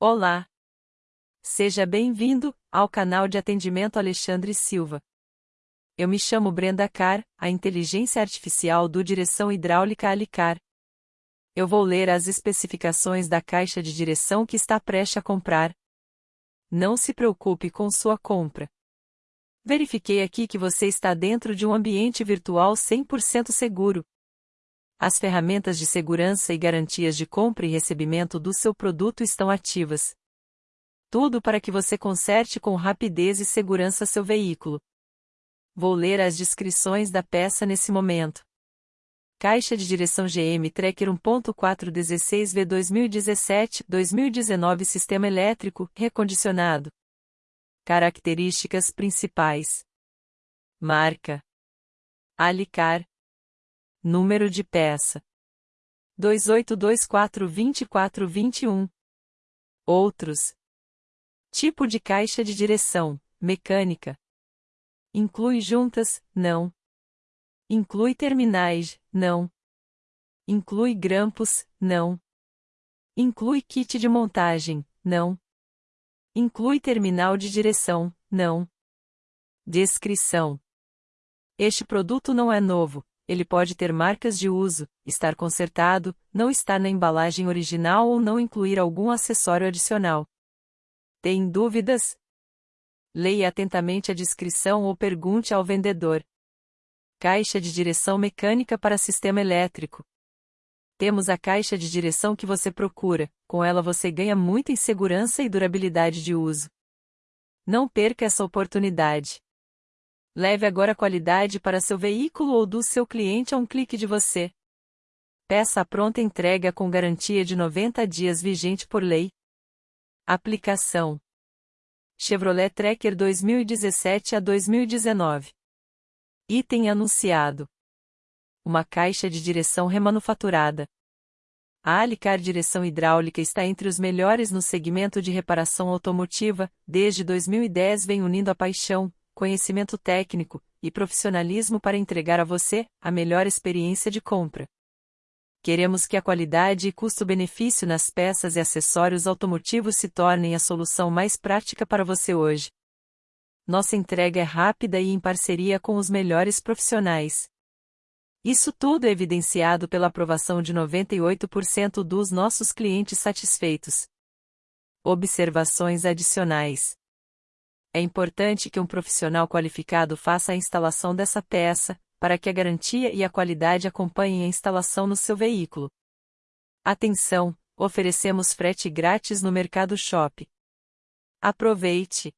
Olá! Seja bem-vindo ao canal de atendimento Alexandre Silva. Eu me chamo Brenda Carr, a inteligência artificial do Direção Hidráulica Alicar. Eu vou ler as especificações da caixa de direção que está prestes a comprar. Não se preocupe com sua compra. Verifiquei aqui que você está dentro de um ambiente virtual 100% seguro. As ferramentas de segurança e garantias de compra e recebimento do seu produto estão ativas. Tudo para que você conserte com rapidez e segurança seu veículo. Vou ler as descrições da peça nesse momento. Caixa de direção GM Tracker 1.416V 2017-2019 Sistema elétrico recondicionado. Características principais: Marca Alicar Número de peça: 28242421. Outros: Tipo de caixa de direção: mecânica. Inclui juntas? Não. Inclui terminais? Não. Inclui grampos? Não. Inclui kit de montagem? Não. Inclui terminal de direção? Não. Descrição: Este produto não é novo, ele pode ter marcas de uso, estar consertado, não estar na embalagem original ou não incluir algum acessório adicional. Tem dúvidas? Leia atentamente a descrição ou pergunte ao vendedor. Caixa de direção mecânica para sistema elétrico. Temos a caixa de direção que você procura, com ela você ganha muito em segurança e durabilidade de uso. Não perca essa oportunidade. Leve agora qualidade para seu veículo ou do seu cliente a um clique de você. Peça a pronta entrega com garantia de 90 dias vigente por lei. Aplicação: Chevrolet Tracker 2017 a 2019. Item anunciado: Uma caixa de direção remanufaturada. A Alicar Direção Hidráulica está entre os melhores no segmento de reparação automotiva, desde 2010 vem unindo a paixão, conhecimento técnico e profissionalismo para entregar a você a melhor experiência de compra. Queremos que a qualidade e custo-benefício nas peças e acessórios automotivos se tornem a solução mais prática para você hoje. Nossa entrega é rápida e em parceria com os melhores profissionais. Isso tudo é evidenciado pela aprovação de 98% dos nossos clientes satisfeitos. Observações adicionais. É importante que um profissional qualificado faça a instalação dessa peça, para que a garantia e a qualidade acompanhem a instalação no seu veículo. Atenção! Oferecemos frete grátis no Mercado Shop. Aproveite!